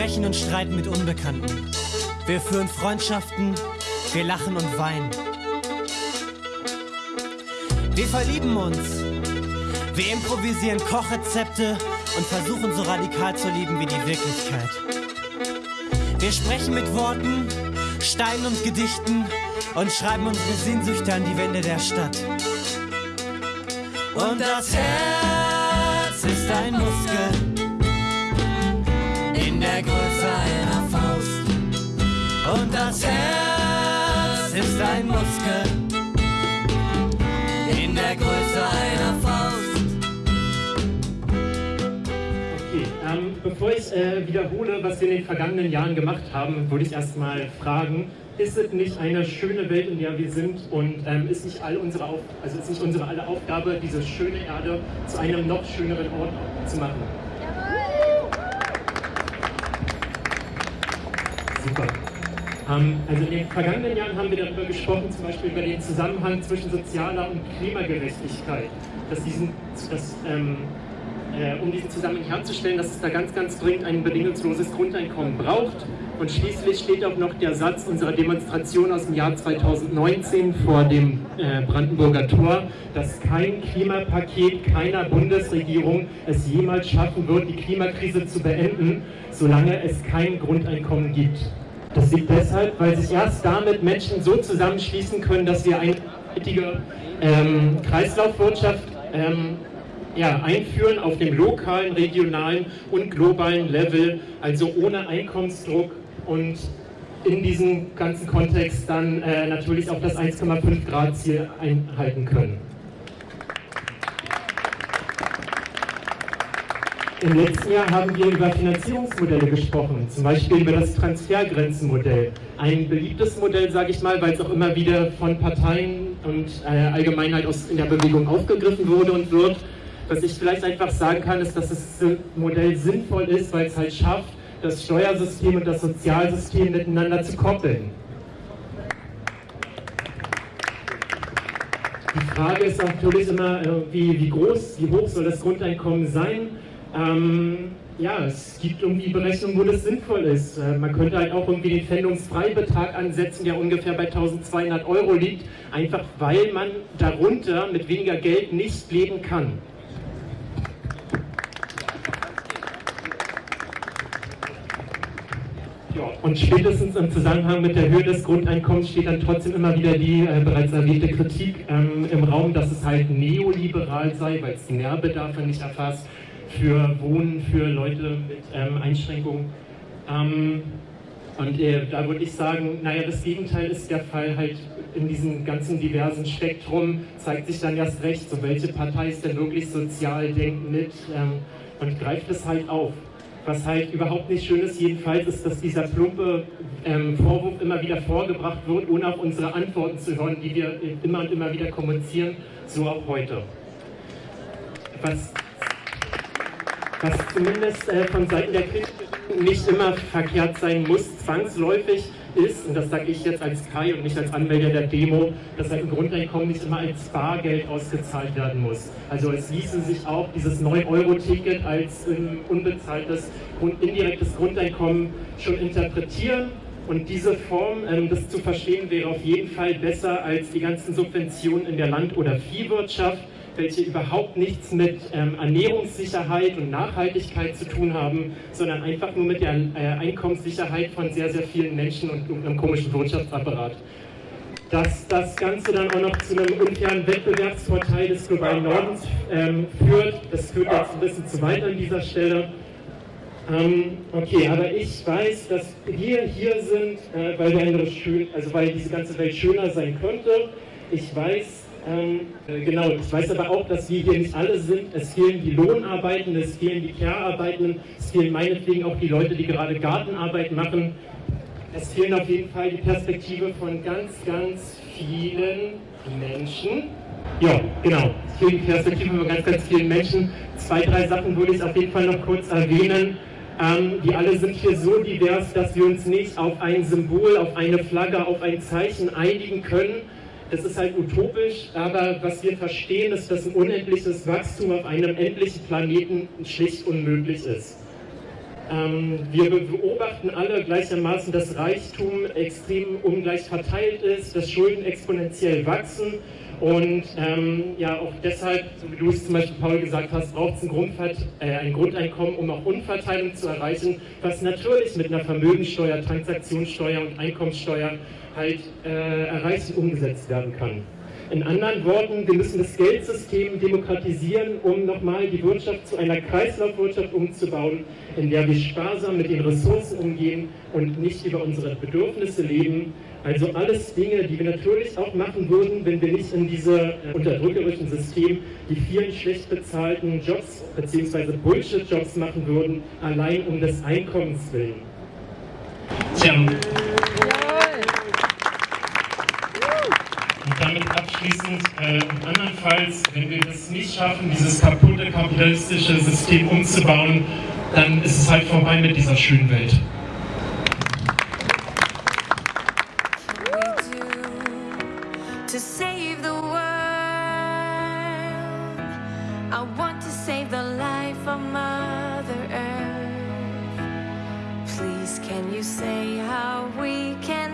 sprechen und streiten mit Unbekannten. Wir führen Freundschaften, wir lachen und weinen. Wir verlieben uns. Wir improvisieren Kochrezepte und versuchen so radikal zu lieben wie die Wirklichkeit. Wir sprechen mit Worten, Steinen und Gedichten und schreiben unsere Sehnsüchte an die Wände der Stadt. Und das Herz ist ein Muskel ähm, bevor ich äh, wiederhole, was wir in den vergangenen Jahren gemacht haben, würde ich erstmal fragen, ist es nicht eine schöne Welt, in der wir sind und ähm, ist, nicht all unsere Auf also ist nicht unsere alle Aufgabe, diese schöne Erde zu einem noch schöneren Ort zu machen? Super. Ähm, also in den vergangenen Jahren haben wir darüber gesprochen, zum Beispiel über den Zusammenhang zwischen sozialer und Klimagerechtigkeit, dass diesen, dass, ähm, äh, um diesen Zusammenhang herzustellen, dass es da ganz, ganz dringend ein bedingungsloses Grundeinkommen braucht. Und schließlich steht auch noch der Satz unserer Demonstration aus dem Jahr 2019 vor dem äh, Brandenburger Tor, dass kein Klimapaket keiner Bundesregierung es jemals schaffen wird, die Klimakrise zu beenden, solange es kein Grundeinkommen gibt. Das liegt deshalb, weil sich erst damit Menschen so zusammenschließen können, dass wir eine nachhaltige ähm, Kreislaufwirtschaft ähm, ja, einführen auf dem lokalen, regionalen und globalen Level, also ohne Einkommensdruck und in diesem ganzen Kontext dann äh, natürlich auch das 1,5 Grad Ziel einhalten können. Im letzten Jahr haben wir über Finanzierungsmodelle gesprochen, zum Beispiel über das Transfergrenzenmodell. Ein beliebtes Modell, sage ich mal, weil es auch immer wieder von Parteien und äh, Allgemeinheit aus in der Bewegung aufgegriffen wurde und wird. Was ich vielleicht einfach sagen kann, ist, dass das Modell sinnvoll ist, weil es halt schafft, das Steuersystem und das Sozialsystem miteinander zu koppeln. Die Frage ist natürlich immer, wie, wie groß, wie hoch soll das Grundeinkommen sein? Ähm, ja, es gibt irgendwie Berechnungen, wo das sinnvoll ist. Äh, man könnte halt auch irgendwie den Pfändungsfreibetrag ansetzen, der ungefähr bei 1200 Euro liegt, einfach weil man darunter mit weniger Geld nicht leben kann. Und spätestens im Zusammenhang mit der Höhe des Grundeinkommens steht dann trotzdem immer wieder die äh, bereits erwähnte Kritik ähm, im Raum, dass es halt neoliberal sei, weil es Nährbedarfe nicht erfasst für Wohnen für Leute mit ähm, Einschränkungen. Ähm, und äh, da würde ich sagen, naja, das Gegenteil ist der Fall halt in diesem ganzen diversen Spektrum, zeigt sich dann erst recht, so welche Partei ist denn wirklich sozial, denkt mit ähm, und greift es halt auf. Was halt überhaupt nicht schön ist, jedenfalls, ist, dass dieser plumpe ähm, Vorwurf immer wieder vorgebracht wird, ohne auf unsere Antworten zu hören, die wir immer und immer wieder kommunizieren, so auch heute. Was was zumindest äh, von Seiten der Kritik nicht immer verkehrt sein muss, zwangsläufig ist, und das sage ich jetzt als Kai und nicht als Anmelder der Demo, dass ein Grundeinkommen nicht immer als Bargeld ausgezahlt werden muss. Also es ließe sich auch dieses 9-Euro-Ticket als ähm, unbezahltes und indirektes Grundeinkommen schon interpretieren. Und diese Form, ähm, das zu verstehen, wäre auf jeden Fall besser als die ganzen Subventionen in der Land- oder Viehwirtschaft, welche überhaupt nichts mit ähm, Ernährungssicherheit und Nachhaltigkeit zu tun haben, sondern einfach nur mit der äh, Einkommenssicherheit von sehr, sehr vielen Menschen und, und einem komischen Wirtschaftsapparat. Dass das Ganze dann auch noch zu einem unfairen Wettbewerbsvorteil des globalen Nordens ähm, führt, das führt jetzt ein bisschen zu weit an dieser Stelle. Ähm, okay, aber ich weiß, dass wir hier sind, äh, weil, wir schön, also weil diese ganze Welt schöner sein könnte. Ich weiß, ähm, äh, genau, ich weiß aber auch, dass wir hier nicht alle sind. Es fehlen die Lohnarbeitenden, es fehlen die Care-Arbeitenden, es fehlen meinetwegen auch die Leute, die gerade Gartenarbeit machen. Es fehlen auf jeden Fall die Perspektive von ganz, ganz vielen Menschen. Ja, genau. Es fehlen die Perspektive von ganz, ganz vielen Menschen. Zwei, drei Sachen würde ich auf jeden Fall noch kurz erwähnen. Ähm, die alle sind hier so divers, dass wir uns nicht auf ein Symbol, auf eine Flagge, auf ein Zeichen einigen können es ist halt utopisch, aber was wir verstehen, ist, dass ein unendliches Wachstum auf einem endlichen Planeten schlicht unmöglich ist. Ähm, wir beobachten alle gleichermaßen, dass Reichtum extrem ungleich verteilt ist, dass Schulden exponentiell wachsen und ähm, ja, auch deshalb, so wie du es zum Beispiel, Paul, gesagt hast, braucht es ein, äh, ein, Grundeinkommen, um auch Unverteilung zu erreichen, was natürlich mit einer Vermögensteuer, Transaktionssteuer und Einkommenssteuer halt äh, erreicht und umgesetzt werden kann. In anderen Worten, wir müssen das Geldsystem demokratisieren, um nochmal die Wirtschaft zu einer Kreislaufwirtschaft umzubauen, in der wir sparsam mit den Ressourcen umgehen und nicht über unsere Bedürfnisse leben, also alles Dinge, die wir natürlich auch machen würden, wenn wir nicht in diesem äh, unterdrückerischen System die vielen schlecht bezahlten Jobs bzw. Bullshit-Jobs machen würden, allein um des Einkommens willen. Tja. Und damit abschließend, äh, andernfalls, wenn wir das nicht schaffen, dieses kaputte kapitalistische System umzubauen, dann ist es halt vorbei mit dieser schönen Welt. can you say how we can